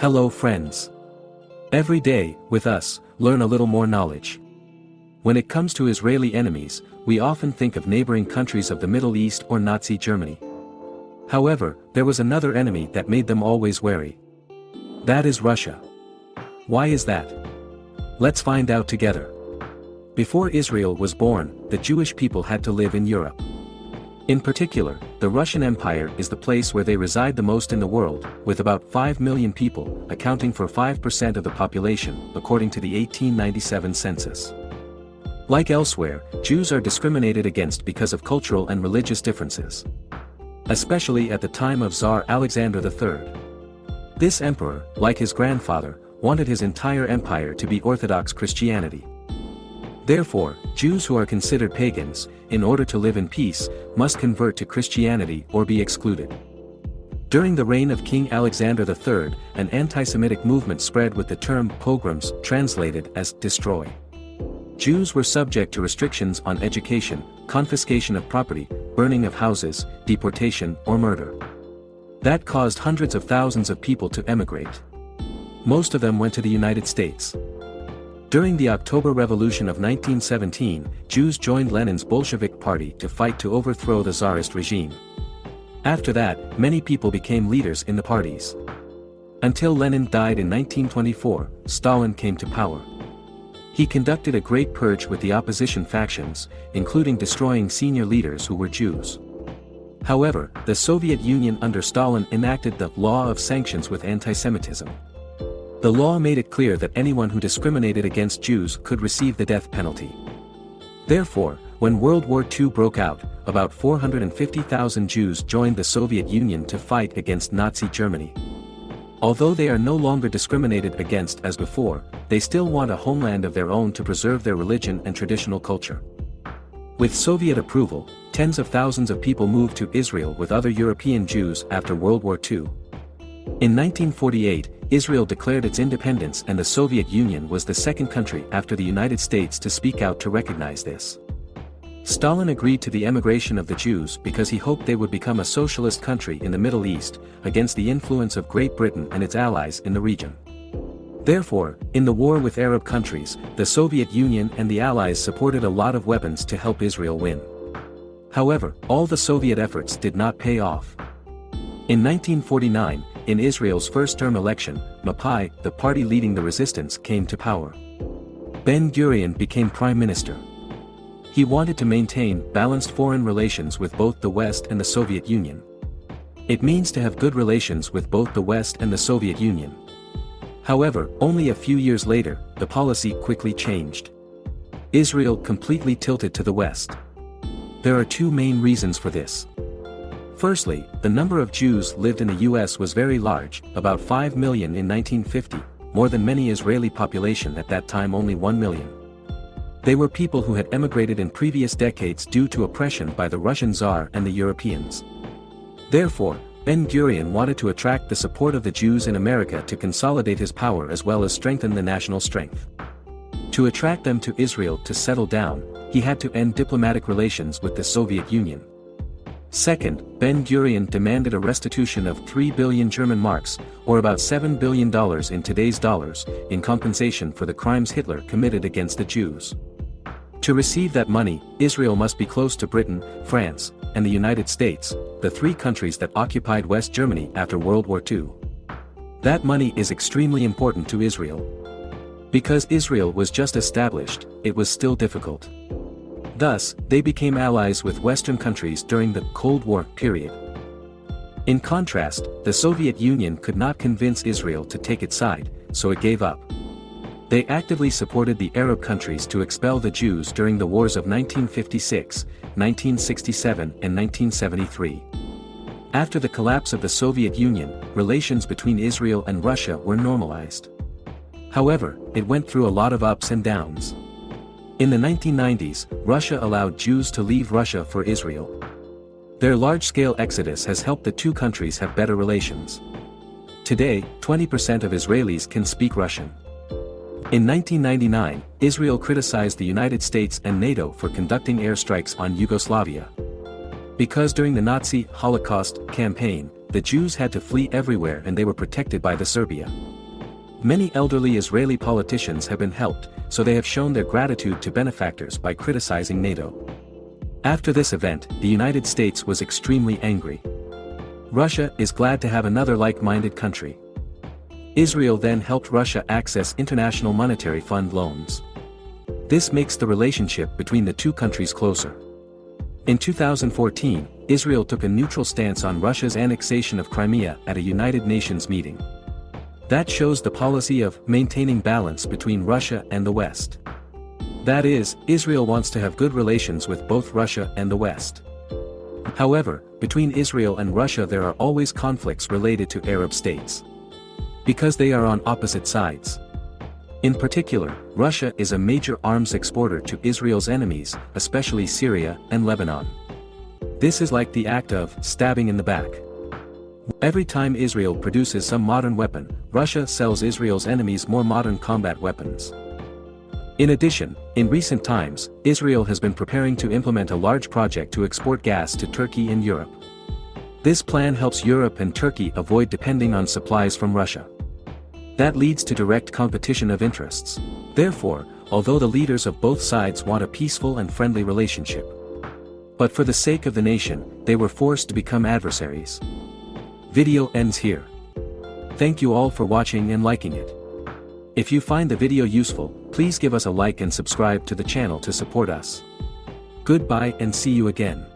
Hello friends. Every day, with us, learn a little more knowledge. When it comes to Israeli enemies, we often think of neighboring countries of the Middle East or Nazi Germany. However, there was another enemy that made them always wary. That is Russia. Why is that? Let's find out together. Before Israel was born, the Jewish people had to live in Europe. In particular, the Russian Empire is the place where they reside the most in the world, with about 5 million people, accounting for 5% of the population, according to the 1897 census. Like elsewhere, Jews are discriminated against because of cultural and religious differences. Especially at the time of Tsar Alexander III. This emperor, like his grandfather, wanted his entire empire to be Orthodox Christianity. Therefore, Jews who are considered pagans, in order to live in peace, must convert to Christianity or be excluded. During the reign of King Alexander III, an anti-Semitic movement spread with the term pogroms translated as destroy. Jews were subject to restrictions on education, confiscation of property, burning of houses, deportation or murder. That caused hundreds of thousands of people to emigrate. Most of them went to the United States. During the October Revolution of 1917, Jews joined Lenin's Bolshevik party to fight to overthrow the Tsarist regime. After that, many people became leaders in the parties. Until Lenin died in 1924, Stalin came to power. He conducted a great purge with the opposition factions, including destroying senior leaders who were Jews. However, the Soviet Union under Stalin enacted the Law of Sanctions with anti-Semitism. The law made it clear that anyone who discriminated against Jews could receive the death penalty. Therefore, when World War II broke out, about 450,000 Jews joined the Soviet Union to fight against Nazi Germany. Although they are no longer discriminated against as before, they still want a homeland of their own to preserve their religion and traditional culture. With Soviet approval, tens of thousands of people moved to Israel with other European Jews after World War II. In 1948, Israel declared its independence and the Soviet Union was the second country after the United States to speak out to recognize this. Stalin agreed to the emigration of the Jews because he hoped they would become a socialist country in the Middle East, against the influence of Great Britain and its allies in the region. Therefore, in the war with Arab countries, the Soviet Union and the Allies supported a lot of weapons to help Israel win. However, all the Soviet efforts did not pay off. In 1949, in Israel's first-term election, Mapai, the party leading the resistance came to power. Ben-Gurion became prime minister. He wanted to maintain balanced foreign relations with both the West and the Soviet Union. It means to have good relations with both the West and the Soviet Union. However, only a few years later, the policy quickly changed. Israel completely tilted to the West. There are two main reasons for this. Firstly, the number of Jews lived in the US was very large, about 5 million in 1950, more than many Israeli population at that time only 1 million. They were people who had emigrated in previous decades due to oppression by the Russian Tsar and the Europeans. Therefore, Ben-Gurion wanted to attract the support of the Jews in America to consolidate his power as well as strengthen the national strength. To attract them to Israel to settle down, he had to end diplomatic relations with the Soviet Union. Second, Ben-Gurion demanded a restitution of 3 billion German marks, or about $7 billion in today's dollars, in compensation for the crimes Hitler committed against the Jews. To receive that money, Israel must be close to Britain, France, and the United States, the three countries that occupied West Germany after World War II. That money is extremely important to Israel. Because Israel was just established, it was still difficult. Thus, they became allies with Western countries during the Cold War period. In contrast, the Soviet Union could not convince Israel to take its side, so it gave up. They actively supported the Arab countries to expel the Jews during the wars of 1956, 1967 and 1973. After the collapse of the Soviet Union, relations between Israel and Russia were normalized. However, it went through a lot of ups and downs. In the 1990s, Russia allowed Jews to leave Russia for Israel. Their large-scale exodus has helped the two countries have better relations. Today, 20% of Israelis can speak Russian. In 1999, Israel criticized the United States and NATO for conducting airstrikes on Yugoslavia. Because during the Nazi Holocaust campaign, the Jews had to flee everywhere and they were protected by the Serbia. Many elderly Israeli politicians have been helped, so they have shown their gratitude to benefactors by criticizing NATO. After this event, the United States was extremely angry. Russia is glad to have another like-minded country. Israel then helped Russia access International Monetary Fund loans. This makes the relationship between the two countries closer. In 2014, Israel took a neutral stance on Russia's annexation of Crimea at a United Nations meeting. That shows the policy of maintaining balance between Russia and the West. That is, Israel wants to have good relations with both Russia and the West. However, between Israel and Russia there are always conflicts related to Arab states. Because they are on opposite sides. In particular, Russia is a major arms exporter to Israel's enemies, especially Syria and Lebanon. This is like the act of stabbing in the back. Every time Israel produces some modern weapon, Russia sells Israel's enemies more modern combat weapons. In addition, in recent times, Israel has been preparing to implement a large project to export gas to Turkey and Europe. This plan helps Europe and Turkey avoid depending on supplies from Russia. That leads to direct competition of interests. Therefore, although the leaders of both sides want a peaceful and friendly relationship. But for the sake of the nation, they were forced to become adversaries. Video ends here. Thank you all for watching and liking it. If you find the video useful, please give us a like and subscribe to the channel to support us. Goodbye and see you again.